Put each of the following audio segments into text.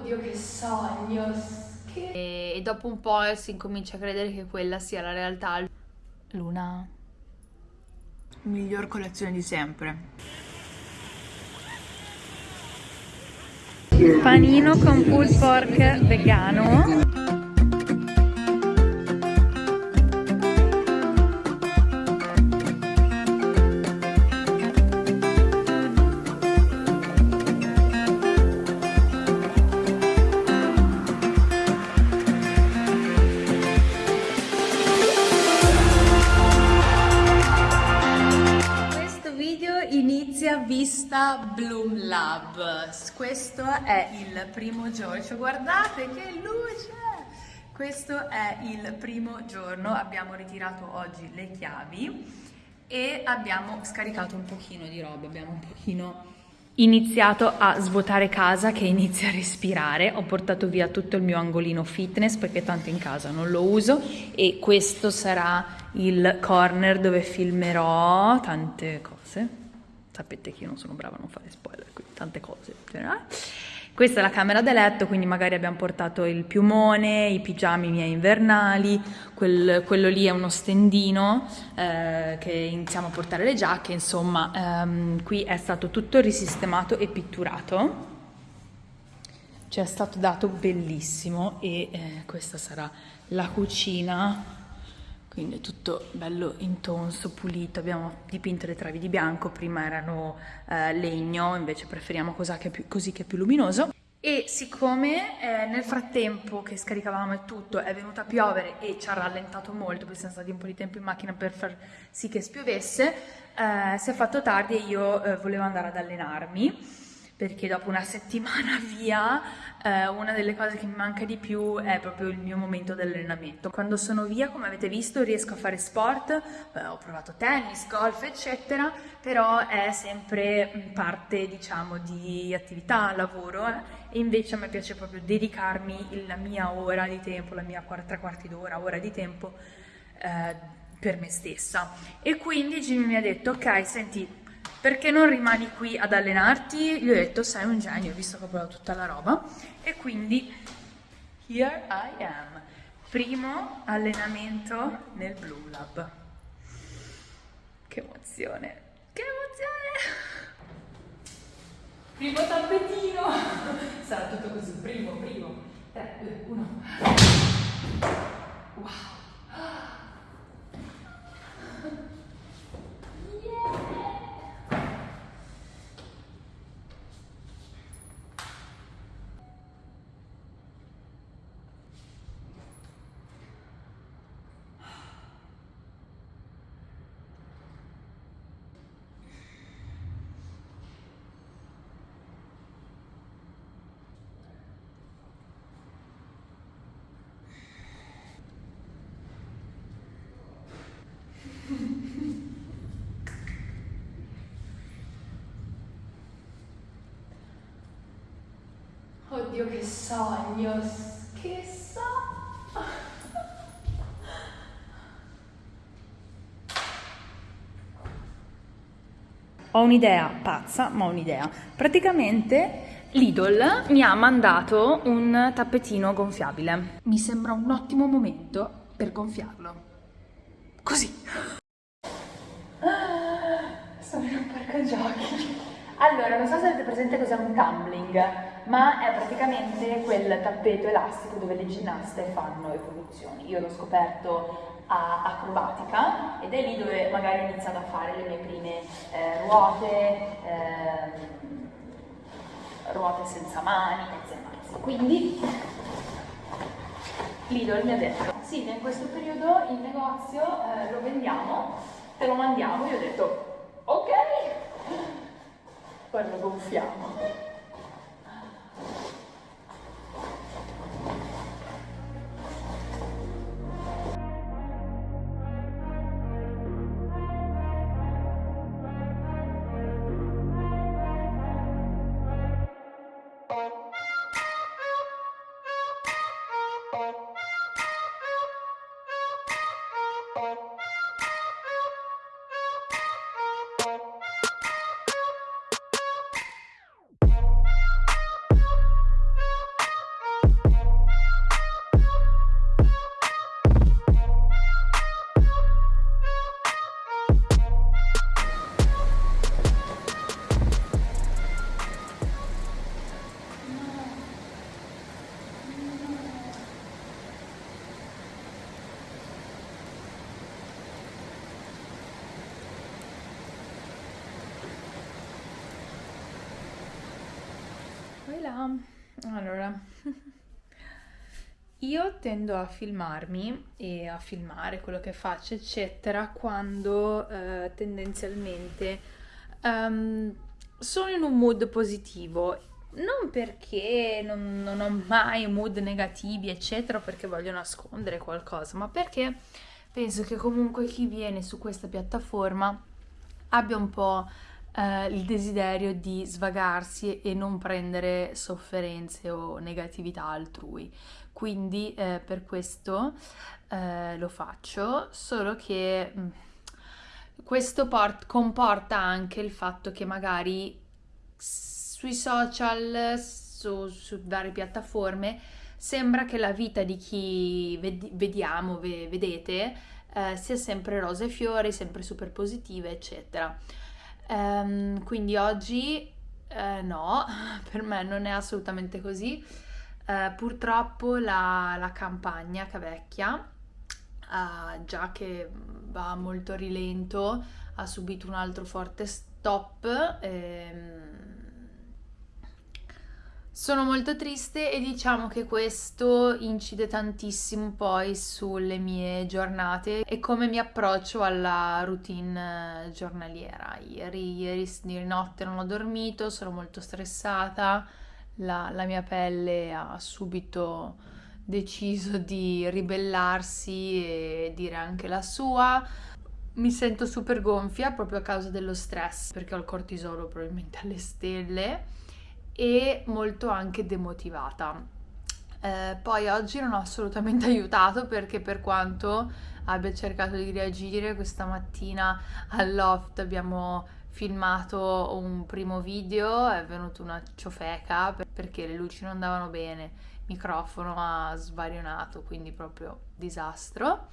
Oddio che sogno, che... E, dopo un po' si incomincia a credere che quella sia la realtà. Luna. Miglior collezione di sempre. Panino con pulled pork vegano. Vista Bloom Lab. Questo è il primo giorno. Guardate che luce! Questo è il primo giorno. Abbiamo ritirato oggi le chiavi e abbiamo scaricato un pochino di roba. Abbiamo un pochino iniziato a svuotare casa che inizia a respirare. Ho portato via tutto il mio angolino fitness perché tanto in casa non lo uso e questo sarà il corner dove filmerò tante cose sapete che io non sono brava a non fare spoiler, quindi tante cose. Questa è la camera da letto, quindi magari abbiamo portato il piumone, i pigiami miei invernali, quel, quello lì è uno stendino eh, che iniziamo a portare le giacche, insomma ehm, qui è stato tutto risistemato e pitturato, ci è stato dato bellissimo e eh, questa sarà la cucina quindi è tutto bello intonso, pulito, abbiamo dipinto le travi di bianco, prima erano eh, legno, invece preferiamo così che, più, così che è più luminoso. E siccome eh, nel frattempo che scaricavamo e tutto è venuta a piovere e ci ha rallentato molto perché siamo stati un po' di tempo in macchina per far sì che spiovesse, eh, si è fatto tardi e io eh, volevo andare ad allenarmi perché dopo una settimana via eh, una delle cose che mi manca di più è proprio il mio momento di allenamento. Quando sono via, come avete visto, riesco a fare sport, eh, ho provato tennis, golf, eccetera, però è sempre parte, diciamo, di attività, lavoro, eh, e invece a me piace proprio dedicarmi la mia ora di tempo, la mia tre quarti d'ora, ora di tempo eh, per me stessa. E quindi Jimmy mi ha detto, ok, senti, perché non rimani qui ad allenarti? Gli ho detto sei un genio, visto che ho provato tutta la roba e quindi here I am, primo allenamento nel Blue Lab. Che emozione, che emozione! Primo tappetino! Sarà tutto così, primo, primo. 3, 2, 1. Oddio che sogno, che sogno. Ho un'idea pazza, ma ho un'idea. Praticamente Lidl mi ha mandato un tappetino gonfiabile. Mi sembra un ottimo momento per gonfiarlo. Così. Sono in un parco giochi. Allora, non so se avete presente cos'è un tumbling, ma è praticamente quel tappeto elastico dove le ginnaste fanno evoluzioni. Io l'ho scoperto a acrobatica ed è lì dove magari ho iniziato a fare le mie prime eh, ruote, eh, ruote senza mani, mezze mazze. Quindi Lidl mi ha detto, sì, in questo periodo in negozio eh, lo vendiamo, te lo mandiamo. Io ho detto, ok, poi lo gonfiamo. people io tendo a filmarmi e a filmare quello che faccio, eccetera, quando eh, tendenzialmente um, sono in un mood positivo. Non perché non, non ho mai mood negativi, eccetera, perché voglio nascondere qualcosa, ma perché penso che comunque chi viene su questa piattaforma abbia un po' eh, il desiderio di svagarsi e non prendere sofferenze o negatività altrui. Quindi eh, per questo eh, lo faccio, solo che mh, mm, questo port- comporta anche il fatto che magari sui social, su, su varie piattaforme, sembra che la vita di chi ved- vediamo, ve- vedete, eh, sia sempre rose e fiori, sempre super positiva, eccetera. Um, quindi oggi eh, no, per me non è assolutamente così. Uh, purtroppo la, la, campagna Cavecchia, uh, già che va molto a rilento, ha subito un altro forte stop. Ehm, sono molto triste e diciamo che questo incide tantissimo poi sulle mie giornate e come mi approccio alla routine eh, giornaliera. Ieri, ieri, ieri notte non ho dormito, sono molto stressata, la, la mia pelle ha subito deciso di ribellarsi e dire anche la sua. Mi sento super gonfia proprio a causa dello stress perché ho il cortisolo probabilmente alle stelle e molto anche demotivata. Eh, poi oggi non ho assolutamente aiutato perché per quanto abbia cercato di reagire questa mattina al loft abbiamo filmato un primo video, è venuta una ciofeca perché le luci non andavano bene, il microfono ha svarionato, quindi proprio disastro.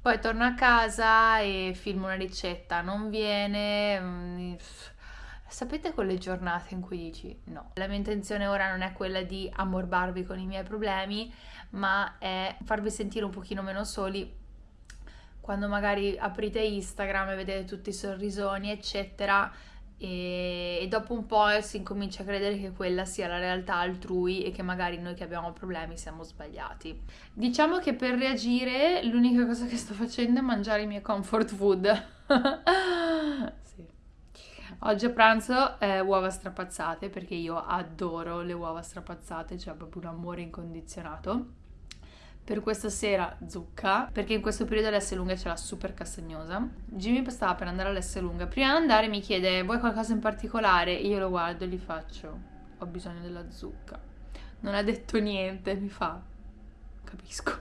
Poi torno a casa e filmo una ricetta, non viene, mm, Sapete quelle giornate in cui dici no, la mia intenzione ora non è quella di ammorbarvi con i miei problemi, ma è farvi sentire un pochino meno soli quando magari aprite Instagram e vedete tutti i sorrisoni, eccetera, e, e, dopo un po' si incomincia a credere che quella sia la realtà altrui e che magari noi che abbiamo problemi siamo sbagliati. Diciamo che per reagire l'unica cosa che sto facendo è mangiare i miei comfort food. Oggi a pranzo eh, uova strapazzate perché io adoro le uova strapazzate, cioè proprio un amore incondizionato. Per questa sera zucca, perché in questo periodo l'S lunga c'è la super castagnosa. Jimmy stava per andare all'S lunga. Prima di andare mi chiede vuoi qualcosa in particolare? Io lo guardo e gli faccio ho bisogno della zucca. Non ha detto niente, mi fa capisco.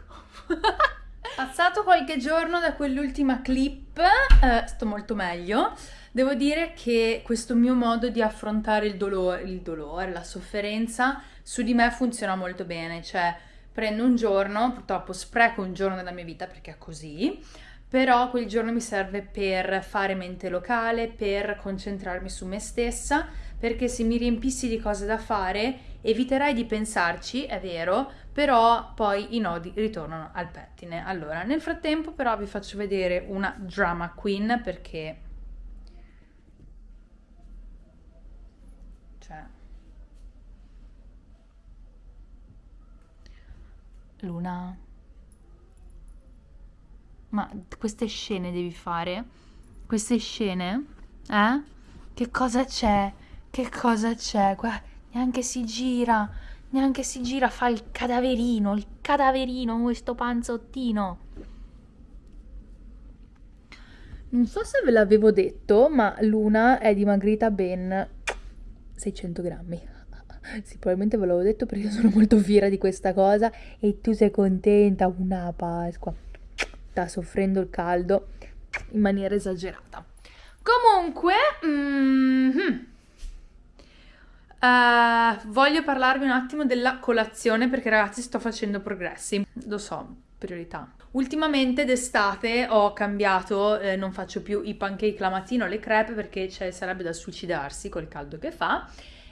Passato qualche giorno da quell'ultima clip, eh, sto molto meglio. Devo dire che questo mio modo di affrontare il dolore, il dolore, la sofferenza, su di me funziona molto bene. Cioè, prendo un giorno, purtroppo spreco un giorno della mia vita perché è così, però quel giorno mi serve per fare mente locale, per concentrarmi su me stessa, perché se mi riempissi di cose da fare eviterai di pensarci, è vero, però poi i nodi ritornano al pettine. Allora, nel frattempo però vi faccio vedere una drama queen perché cioè Luna ma queste scene devi fare? Queste scene? Eh? Che cosa c'è? Che cosa c'è? Guarda, neanche si gira neanche si gira, fa il cadaverino, il cadaverino, questo panzottino. Non so se ve l'avevo detto, ma Luna è dimagrita ben 600 grammi. Sì, probabilmente ve l'avevo detto perché sono molto fiera di questa cosa e tu sei contenta, una Pasqua. Sta soffrendo il caldo in maniera esagerata. Comunque, mm-hmm. Uh, voglio parlarvi un attimo della colazione perché ragazzi sto facendo progressi, lo so, priorità. Ultimamente d'estate ho cambiato, eh, non faccio più i pancake la mattina o le crepe perché cioè, sarebbe da suicidarsi col caldo che fa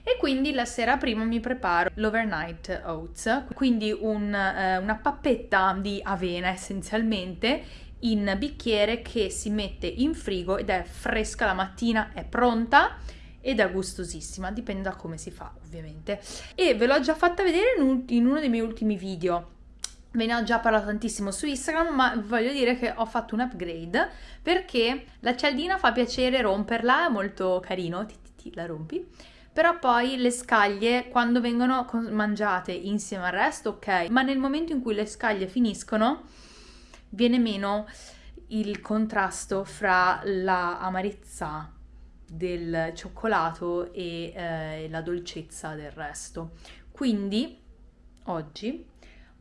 e quindi la sera prima mi preparo l'overnight oats, quindi un, eh, una pappetta di avena essenzialmente in bicchiere che si mette in frigo ed è fresca la mattina, è pronta ed è gustosissima, dipende da come si fa ovviamente. E ve l'ho già fatta vedere in, un, in uno dei miei ultimi video. Ve ne ho già parlato tantissimo su Instagram, ma voglio dire che ho fatto un upgrade perché la cialdina fa piacere romperla, è molto carino, ti, ti, ti, la rompi. Però poi le scaglie, quando vengono mangiate insieme al resto, ok, ma nel momento in cui le scaglie finiscono, viene meno il contrasto fra la amarezza del cioccolato e eh, la dolcezza del resto. Quindi oggi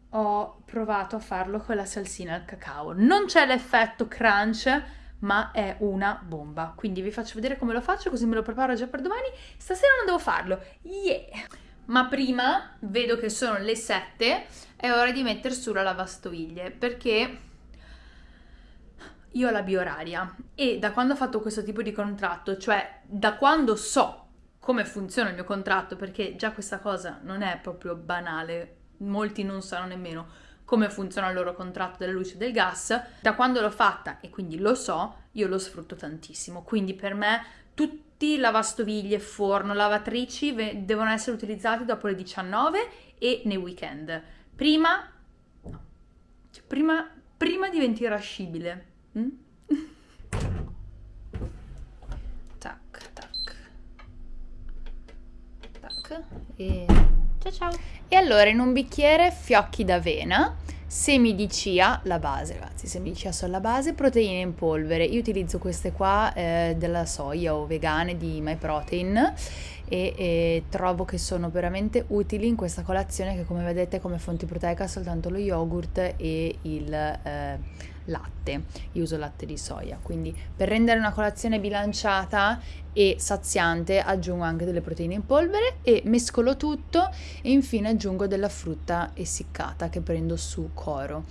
ho provato a farlo con la salsina al cacao. Non c'è l'effetto crunch, ma è una bomba. Quindi vi faccio vedere come lo faccio, così me lo preparo già per domani. Stasera non devo farlo. Yeah! Ma prima vedo che sono le 7, è ora di mettere su la lavastoviglie, perché io ho la bioraria e da quando ho fatto questo tipo di contratto, cioè da quando so come funziona il mio contratto, perché già questa cosa non è proprio banale, molti non sanno nemmeno come funziona il loro contratto della luce e del gas, da quando l'ho fatta e quindi lo so, io lo sfrutto tantissimo. Quindi per me tutti lavastoviglie, forno, lavatrici devono essere utilizzati dopo le 19 e nei weekend. Prima, cioè, prima, prima diventi irascibile. Mm? tac, tac. Tac. E ciao ciao. E allora in un bicchiere fiocchi d'avena, semi di chia, la base ragazzi, semi di chia sono la base, proteine in polvere. Io utilizzo queste qua eh, della soia o vegane di MyProtein e, e, trovo che sono veramente utili in questa colazione che come vedete come fonti proteica soltanto lo yogurt e il... Eh, latte, io uso latte di soia, quindi per rendere una colazione bilanciata e saziante aggiungo anche delle proteine in polvere e mescolo tutto e infine aggiungo della frutta essiccata che prendo su coro.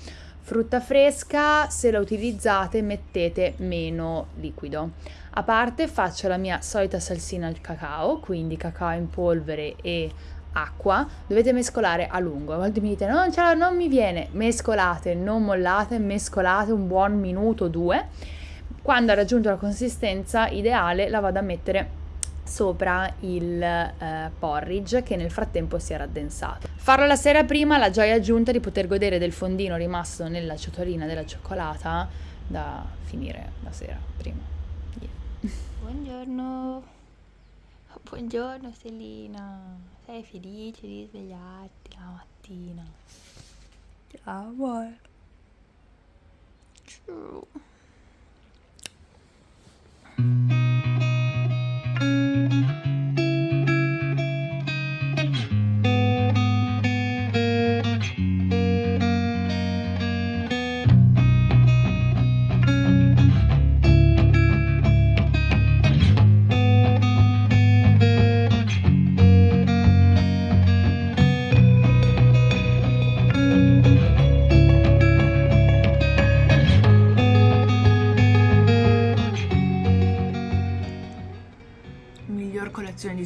Frutta fresca, se la utilizzate mettete meno liquido. A parte faccio la mia solita salsina al cacao, quindi cacao in polvere e acqua, dovete mescolare a lungo. A volte mi dite non, ce non mi viene, mescolate, non mollate, mescolate un buon minuto, due. Quando ha raggiunto la consistenza ideale la vado a mettere sopra il eh, porridge che nel frattempo si è raddensato. Farlo la sera prima, la gioia aggiunta di poter godere del fondino rimasto nella ciotolina della cioccolata da finire la sera prima. Yeah. Buongiorno. Buongiorno Selina. Sei felice di svegliarti la mattina? Ciao amore. Ciao.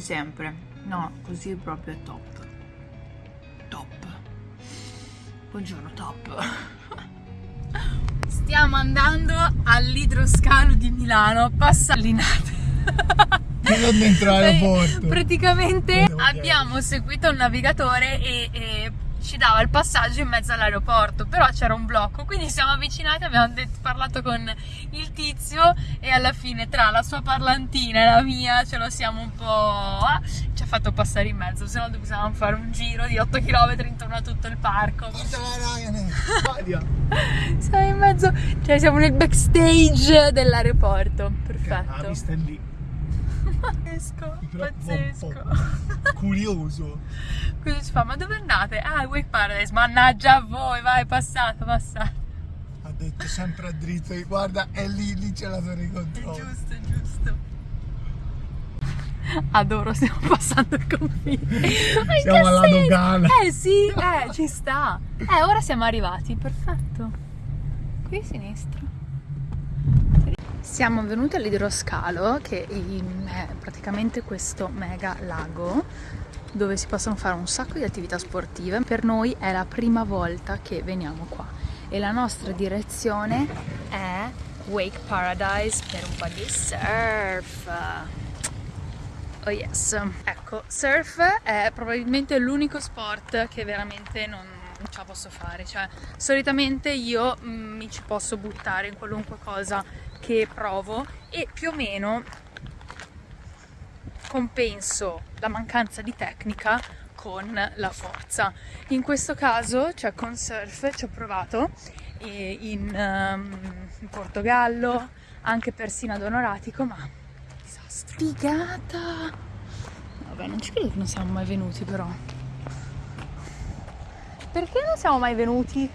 Sempre. No, così proprio è top. Top. Buongiorno, top. Stiamo andando all'idroscalo di Milano, passallinate. Non dentro l'aeroporto. Praticamente abbiamo seguito un navigatore e, e ci dava il passaggio in mezzo all'aeroporto, però c'era un blocco, quindi siamo avvicinati, abbiamo detto, parlato con il tizio e alla fine tra la sua parlantina e la mia ce lo siamo un po'... Ah, ci ha fatto passare in mezzo, se no dovevamo fare un giro di 8 km intorno a tutto il parco. siamo in mezzo, cioè siamo nel backstage dell'aeroporto, perfetto. È lì. Pazzesco, pazzesco. Curioso. Cosa si fa? Ma dove andate? Ah, Wake Paradise, mannaggia a voi, vai, passate, passate. Ha detto sempre a dritto, guarda, è lì, lì c'è la torre di controllo. È giusto, è giusto. Adoro, stiamo passando il confine. Siamo alla dogana. Eh sì, eh, ci sta. Eh, ora siamo arrivati, perfetto. Qui a sinistra. Siamo venuti all'idroscalo che è praticamente questo mega lago dove si possono fare un sacco di attività sportive. Per noi è la prima volta che veniamo qua e la nostra direzione è Wake Paradise per un po' di surf. Oh yes, ecco, surf è probabilmente l'unico sport che veramente non, ce la posso fare, cioè solitamente io mm, mi ci posso buttare in qualunque cosa che provo e più o meno compenso la mancanza di tecnica con la forza. In questo caso, cioè con surf, ci ho provato in, um, in Portogallo, anche persino ad Onoratico, ma disastro. Figata! Vabbè, non ci credo che non siamo mai venuti però. Perché non siamo mai venuti?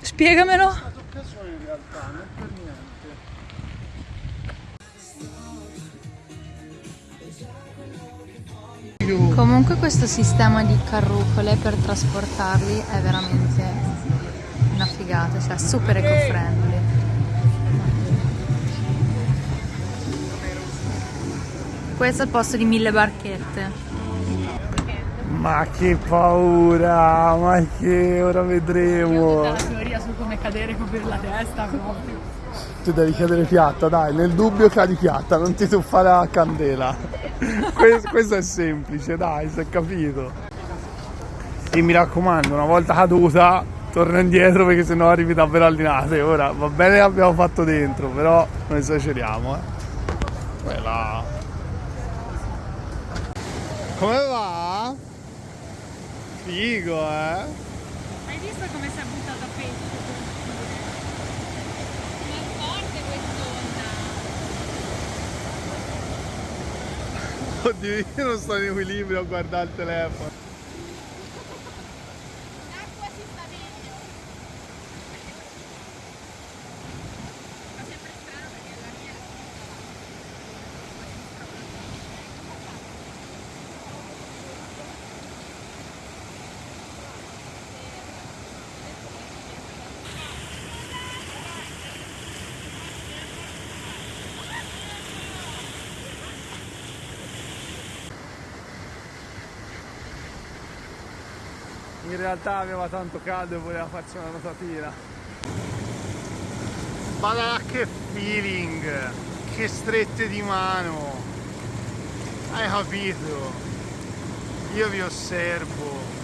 Spiegamelo. È stata occasione in realtà, non per niente. Comunque questo sistema di carrucole per trasportarli è veramente una figata, cioè super eco-friendly. Questo è il posto di mille barchette. Ma che paura, ma che ora vedremo. Come cadere per la testa proprio. Tu devi cadere piatta, dai, nel dubbio cadi piatta, non ti tuffare a candela. questo, questo è semplice, dai, si è capito. E mi raccomando, una volta caduta, torna indietro perché sennò arrivi davvero allinate. Ora va bene che abbiamo fatto dentro, però non esageriamo, eh. Quella come va? Figo, eh? Hai visto come si è buttato a pesce? È forte quest'onda. Oddio, io non sto in equilibrio a guardare il telefono. In realtà aveva tanto caldo e voleva farci una notatina. Ma che feeling che strette di mano. Hai capito? Io vi osservo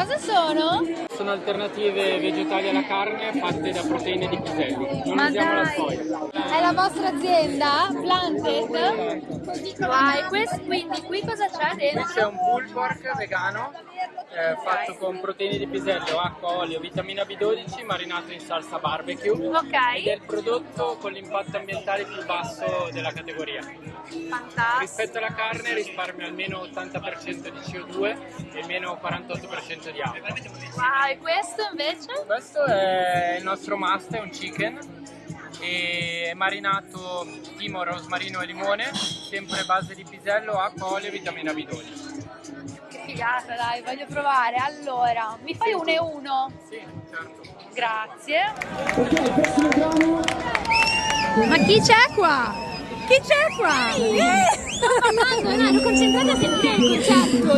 Cosa sono? Sono alternative vegetali alla carne fatte da proteine di piselli. Non Ma usiamo dai. la soia. È la vostra azienda? Planted? Vai, quindi qui cosa c'è dentro? Qui c'è un pulled pork vegano eh, fatto con proteine di pisello, acqua, olio, vitamina B12 marinato in salsa barbecue. Ok. Ed è il prodotto con l'impatto ambientale più basso della categoria. Fantastico. Rispetto alla carne risparmia almeno 80% di CO2 e meno 48% di acqua. Wow, e questo invece? Questo è il nostro must, è un chicken e marinato timo, rosmarino e limone, sempre base di pisello, acqua, olio e vitamina B12. Figata, dai, voglio provare. Allora, mi fai uno e uno? Sì, certo. Grazie. Ma chi c'è qua? Chi c'è qua? Sto parlando, ero concentrata a sentire il concerto.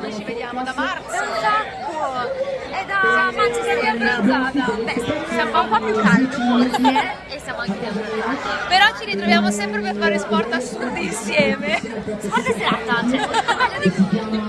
Noi ci vediamo da marzo. Un sacco. È da marzo sei rialzata. Beh, siamo un po' più caldo forse e siamo anche rialzati. Però ci ritroviamo sempre per fare sport assurdi insieme. Sport serata, cioè.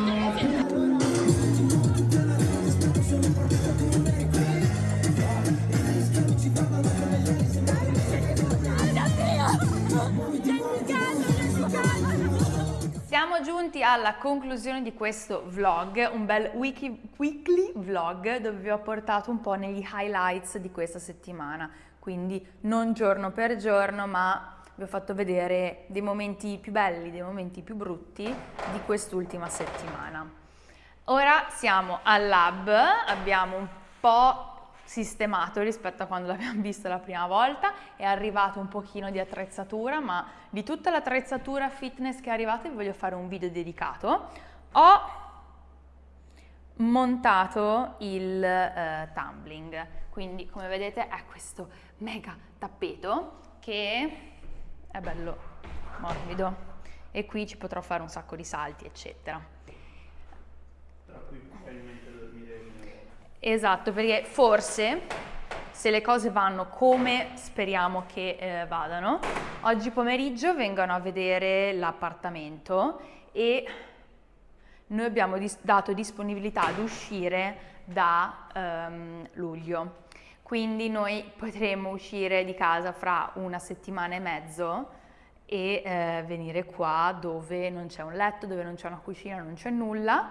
Siamo giunti alla conclusione di questo vlog, un bel wiki, weekly vlog dove vi ho portato un po' negli highlights di questa settimana, quindi non giorno per giorno ma vi ho fatto vedere dei momenti più belli, dei momenti più brutti di quest'ultima settimana. Ora siamo al lab, abbiamo un po' sistemato rispetto a quando l'abbiamo visto la prima volta, è arrivato un pochino di attrezzatura, ma di tutta l'attrezzatura fitness che è arrivata vi voglio fare un video dedicato. Ho montato il eh, tumbling. Quindi come vedete è questo mega tappeto che è bello morbido e qui ci potrò fare un sacco di salti eccetera. Tra cui probabilmente dormire Esatto, perché forse se le cose vanno come speriamo che eh, vadano, oggi pomeriggio vengono a vedere l'appartamento e noi abbiamo dis- dato disponibilità ad uscire da um, luglio. Quindi noi potremo uscire di casa fra una settimana e mezzo e eh, venire qua dove non c'è un letto, dove non c'è una cucina, non c'è nulla,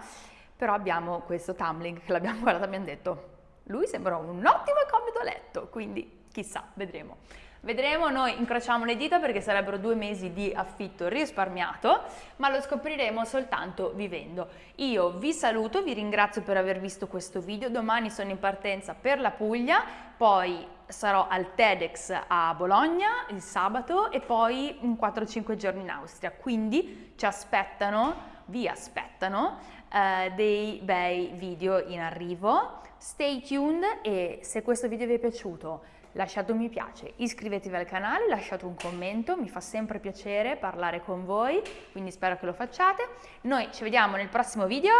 però abbiamo questo tumbling che l'abbiamo guardato e abbiamo detto lui sembra un ottimo e comodo letto, quindi chissà, vedremo. Vedremo, noi incrociamo le dita perché sarebbero due mesi di affitto risparmiato, ma lo scopriremo soltanto vivendo. Io vi saluto, vi ringrazio per aver visto questo video, domani sono in partenza per la Puglia, poi sarò al TEDx a Bologna il sabato e poi 4-5 giorni in Austria, quindi ci aspettano, vi aspettano eh, dei bei video in arrivo. Stay tuned e se questo video vi è piaciuto lasciate un mi piace, iscrivetevi al canale, lasciate un commento, mi fa sempre piacere parlare con voi, quindi spero che lo facciate. Noi ci vediamo nel prossimo video.